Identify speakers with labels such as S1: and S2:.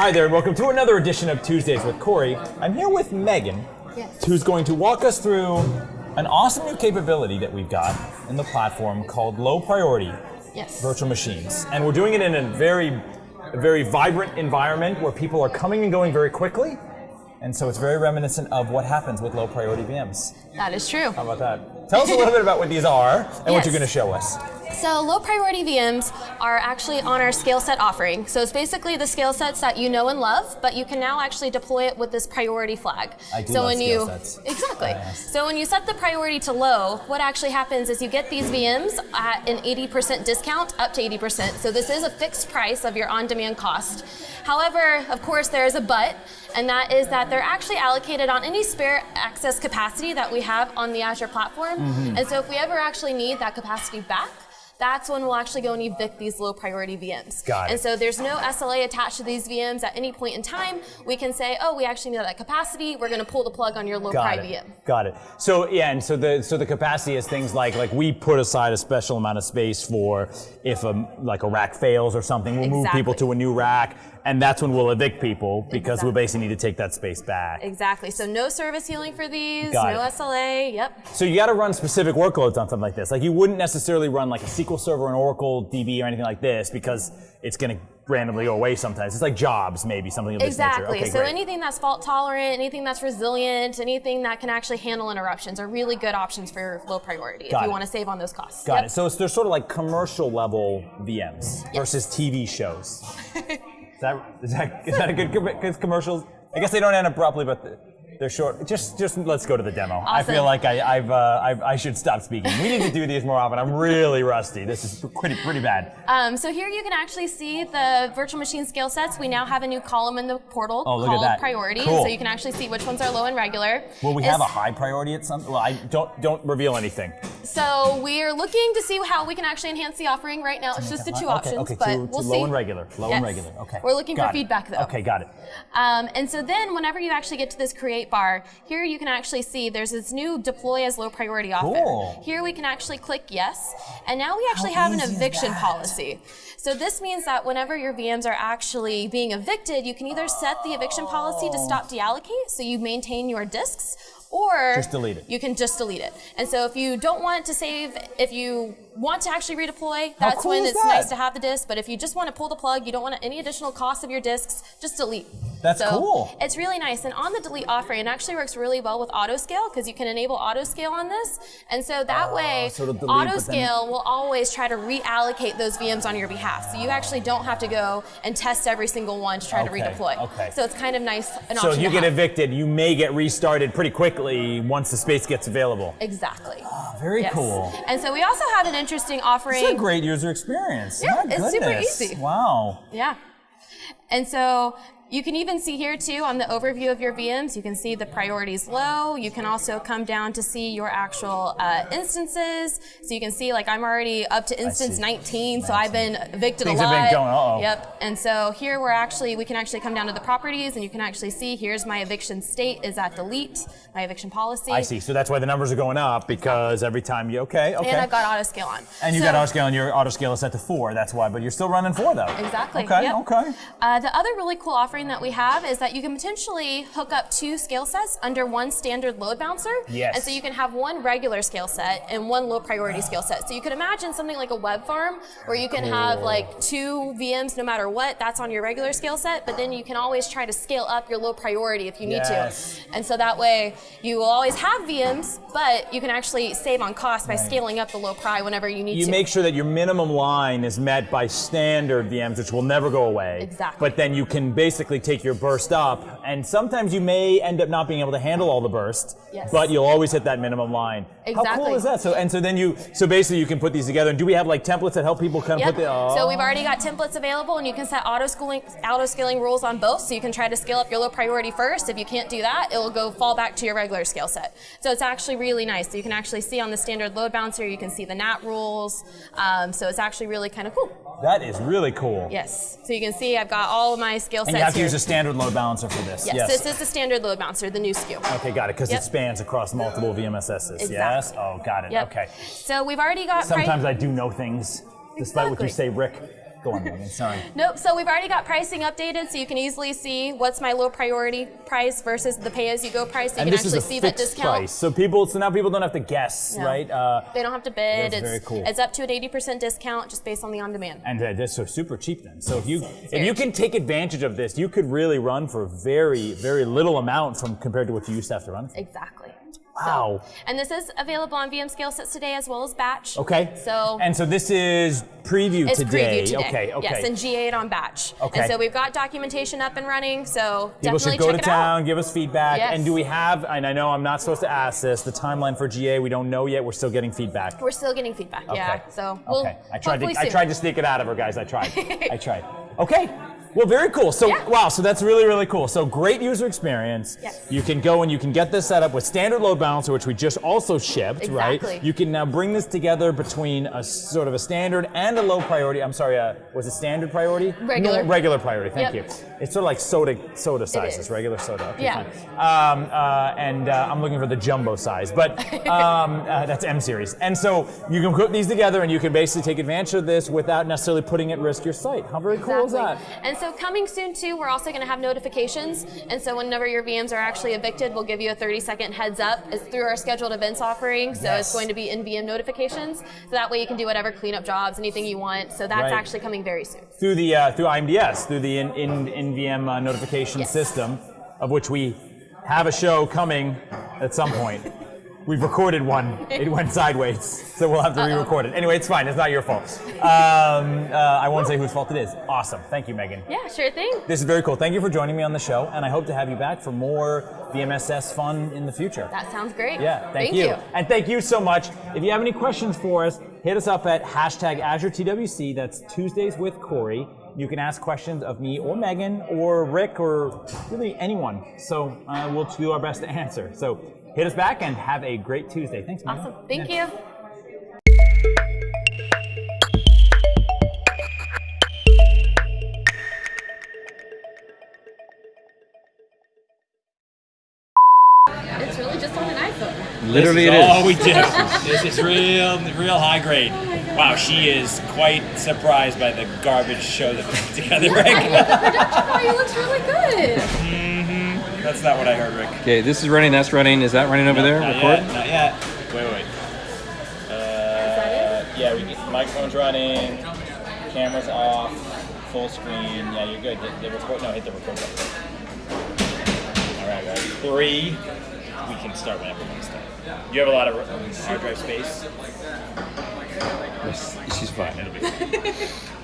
S1: Hi there, and welcome to another edition of Tuesdays with Corey. I'm here with Megan,
S2: Yes.
S1: who's going to walk us through an awesome new capability that we've got in the platform called low priority
S2: Yes.
S1: virtual machines. And we're doing it in a very, very vibrant environment where people are coming and going very quickly. And so it's very reminiscent of what happens with low priority VMs.
S2: That is true.
S1: How about that? Tell us a little bit about what these are and what you're going to show us.
S2: So low priority VMs are actually on our scale set offering. So it's basically the scale sets that you know and love, but you can now actually deploy it with this priority flag.
S1: I do
S2: so when
S1: scale
S2: you
S1: sets.
S2: exactly.
S1: Yes.
S2: So when you set the priority to low, what actually happens is you get these VMs at an 80% discount up to 80%. So this is a fixed price of your on-demand cost. However, of course, there is a but, and that is that they're actually allocated on any spare access capacity that we have on the Azure platform.
S1: Mm-hmm.
S2: And so if we ever actually need that capacity back, that's when we'll actually go and evict these low priority VMs.
S1: Got it.
S2: And so there's no SLA attached to these VMs at any point in time. We can say, oh, we actually need that capacity. We're going to pull the plug on your low
S1: Got
S2: pri
S1: it.
S2: VM.
S1: Got it. So yeah, and so the so the capacity is things like like we put aside a special amount of space for if a like a rack fails or something, we'll move people to a new rack, and that's when we'll evict people because we
S2: Exactly.
S1: basically need to take that space back.
S2: Exactly. So no service healing for these,
S1: Got
S2: no
S1: it.
S2: SLA. Yep.
S1: So you got to run specific workloads on something like this. Like you wouldn't necessarily run like a SQL Server, an Oracle DB, or anything like this because it's going to randomly go away sometimes. It's like jobs, maybe something of this
S2: Exactly.
S1: nature. Okay,
S2: so
S1: great.
S2: anything that's fault tolerant, anything that's resilient, anything that can actually handle interruptions are really good options for low priority
S1: Got
S2: if you want to save on those costs.
S1: Got
S2: Yep.
S1: it. So it's, they're sort of like commercial level VMs versus TV shows. is that is that is that a good, com- good commercials? I guess they don't end abruptly, but the- they're short. Just just let's go to the demo. I feel like I, I've, uh, I've I should stop speaking. We need to do these more often. I'm really rusty. This is pretty pretty bad.
S2: Um, so here you can actually see the virtual machine scale sets. We now have a new column in the portal
S1: Oh,
S2: called priority.
S1: Cool.
S2: So you can actually see which ones are low and regular.
S1: Will we
S2: It's-
S1: have a high priority at some? Well, I don't don't reveal anything.
S2: So we're looking to see how we can actually enhance the offering. Right now, it's just the two
S1: okay,
S2: options,
S1: Okay,
S2: but
S1: to,
S2: we'll
S1: to
S2: see.
S1: low and regular. Low and regular. Okay.
S2: We're looking
S1: Got
S2: for
S1: it.
S2: feedback, though.
S1: Okay, got it.
S2: Um, and so then, whenever you actually get to this create bar, here you can actually see there's this new deploy as low priority offer.
S1: Cool.
S2: Here we can actually click yes, and now we actually have an eviction policy. So this means that whenever your VMs are actually being evicted, you can either set the eviction policy to stop deallocate, so you maintain your disks, or
S1: Just delete it.
S2: You can just delete it. And so if you don't want to save, if you want to actually redeploy, that's
S1: cool
S2: when it's
S1: that?
S2: nice to have the disk. But if you just want to pull the plug, you don't want any additional cost of your disks, just delete.
S1: That's
S2: so
S1: cool.
S2: It's really nice. And on the delete offering, it actually works really well with auto scale because you can enable auto scale on this. And so that ah, way,
S1: Oh, so delete,
S2: auto scale will always try to reallocate those VMs on your behalf. So you actually don't have to go and test every single one to try
S1: Okay,
S2: to redeploy.
S1: okay.
S2: So it's kind of nice. An
S1: So if you get
S2: have.
S1: evicted, you may get restarted pretty quickly once the space gets available.
S2: Exactly.
S1: Ah, very
S2: Yes.
S1: cool.
S2: And so we also have an interesting offering.
S1: It's a great user experience.
S2: Yeah,
S1: My
S2: it's super easy.
S1: Wow.
S2: Yeah. And so you can even see here too on the overview of your VMs, you can see the priorities low. You can also come down to see your actual uh, instances. So you can see like I'm already up to instance 19, so I've been evicted
S1: Things
S2: a
S1: have
S2: lot.
S1: been going- uh-oh.
S2: Yep. And so here we're actually, we can actually come down to the properties and you can actually see here's my eviction state is at delete, my eviction policy.
S1: I see. So that's why the numbers are going up because every time you okay, okay.
S2: And I've got auto scale on.
S1: And you
S2: So-
S1: got auto scale and your auto scale is set to four. That's why, but you're still running four though.
S2: Exactly.
S1: Okay.
S2: yep.
S1: Okay.
S2: Uh, the other really cool offering that we have is that you can potentially hook up two scale sets under one standard load balancer.
S1: Yes.
S2: And so you can have one regular scale set and one low priority scale set. So you could imagine something like a web farm where you can have like two VMs no matter what. That's on your regular scale set, but then you can always try to scale up your low priority if you need
S1: Yes.
S2: to. And so that way you will always have VMs, but you can actually save on cost by scaling up the low pri whenever you need
S1: You
S2: to.
S1: You make sure that your minimum line is met by standard VMs, which will never go away.
S2: Exactly.
S1: But then you can basically take your burst up, and sometimes you may end up not being able to handle all the bursts,
S2: Yes.
S1: But you'll always hit that minimum line. Exactly. How cool is that? So and so then you so basically you can put these together. And do we have like templates that help people kind of
S2: Yep.
S1: put the? Oh.
S2: So we've already got templates available, and you can set auto scaling auto scaling rules on both. So you can try to scale up your low priority first. If you can't do that, it'll go fall back to your regular scale set. So it's actually really nice. So you can actually see on the standard load balancer, you can see the NAT rules. Um, so it's actually really kind of cool.
S1: That is really cool.
S2: Yes. So you can see I've got all of my scale
S1: And
S2: sets
S1: you have to
S2: here.
S1: use a standard load balancer for this.
S2: Yes, this is the standard load balancer, the new SKU.
S1: Okay, got it. Because
S2: Yep.
S1: it spans across multiple VMSSs. Yes.
S2: Exactly.
S1: Oh, got it.
S2: Yep.
S1: Okay.
S2: So we've already got.
S1: Sometimes I do know things, despite what you say, Rick. Go on, Megan. Sorry.
S2: Nope. So we've already got pricing updated, so you can easily see what's my low priority price versus the pay-as-you-go price. So you
S1: and
S2: can
S1: this is
S2: actually see that discount.
S1: price, so people, so now people don't have to guess,
S2: No.
S1: right? Uh,
S2: They don't have to bid. It's,
S1: very cool.
S2: it's up to an 80% discount just based on the on-demand.
S1: and uh, that's so super cheap then. So if you if
S2: very
S1: you can take advantage of this, you could really run for very very little amount from compared to what you used to have to run. For.
S2: Exactly.
S1: Wow.
S2: And this is available on VM scale sets today as well as batch.
S1: Okay.
S2: So
S1: and so this is preview
S2: it's
S1: today.
S2: preview today.
S1: Okay. Okay.
S2: Yes, and GA8 on batch.
S1: Okay.
S2: And so we've got documentation up and running. So
S1: People
S2: definitely
S1: should go
S2: check
S1: to
S2: it out.
S1: town, give us feedback.
S2: Yes.
S1: And do we have, and I know I'm not supposed to ask this, the timeline for GA, we don't know yet. We're still getting feedback.
S2: We're still getting feedback. Yeah. So we'll
S1: okay. I tried to
S2: hopefully
S1: I tried to sneak it out of her, guys. I tried. I tried. Okay. Well, very cool. So
S2: Yeah.
S1: wow, so that's really really cool. So great user experience.
S2: Yes.
S1: You can go and you can get this set up with standard load balancer, which we just also shipped, right?
S2: Exactly.
S1: You can now bring this together between a sort of a standard and a low priority. I'm sorry, uh, was it standard priority?
S2: Regular.
S1: No, regular priority. Thank
S2: Yep.
S1: you. It's sort of like soda soda sizes, regular soda. Okay,
S2: Yeah.
S1: Um, uh, and uh, I'm looking for the jumbo size, but um, uh, that's M series. And so you can put these together, and you can basically take advantage of this without necessarily putting at risk your site. How very cool is that?
S2: Exactly. And so coming soon too, we're also going to have notifications. And so whenever your VMs are actually evicted, we'll give you a 30 second heads up. It's through our scheduled events offering. So
S1: Yes.
S2: it's going to be in VM notifications. So that way you can do whatever cleanup jobs, anything you want. So that's
S1: Right.
S2: actually coming very soon.
S1: Through the uh, through IMDS, through the in, in, NVM uh, notification
S2: Yes.
S1: system, of which we have a show coming at some point. We've recorded one. It went sideways, so we'll have to re-record it. Anyway, it's fine. It's not your fault. Um, uh, I won't say whose fault it is. Awesome. Thank you, Megan.
S2: Yeah, sure thing.
S1: This is very cool. Thank you for joining me on the show, and I hope to have you back for more VMSS fun in the future.
S2: That sounds great.
S1: Yeah, thank, you. And thank you so much. If you have any questions for us, hit us up at hashtag AzureTWC. That's Tuesdays with Corey. You can ask questions of me or Megan or Rick or really anyone. So uh, we'll do our best to answer. So hit us back and have a great Tuesday. Thanks, Megan.
S2: Awesome. Thank
S1: Yeah.
S2: you. It's really just on an iPhone.
S3: Literally, it
S4: this is all
S3: is.
S4: we do. this is real, real high grade. Oh wow, she is quite surprised by the garbage show that we put together, Rick.
S2: Production value looks really good. Hmm.
S4: That's not what I heard, Rick.
S3: Okay, this is running. That's running. Is that running over there?
S4: Not
S3: Record.
S4: yet. Not yet. Wait, wait. wait. Uh, yeah, we get, microphone's running, camera's off, full screen. Yeah, you're good. Hit the record. No, hit the record button. All right, guys. Three. We can start whenever we want to start. You have a lot of um, hard drive space.
S3: Yes, she's fine.
S4: It'll be.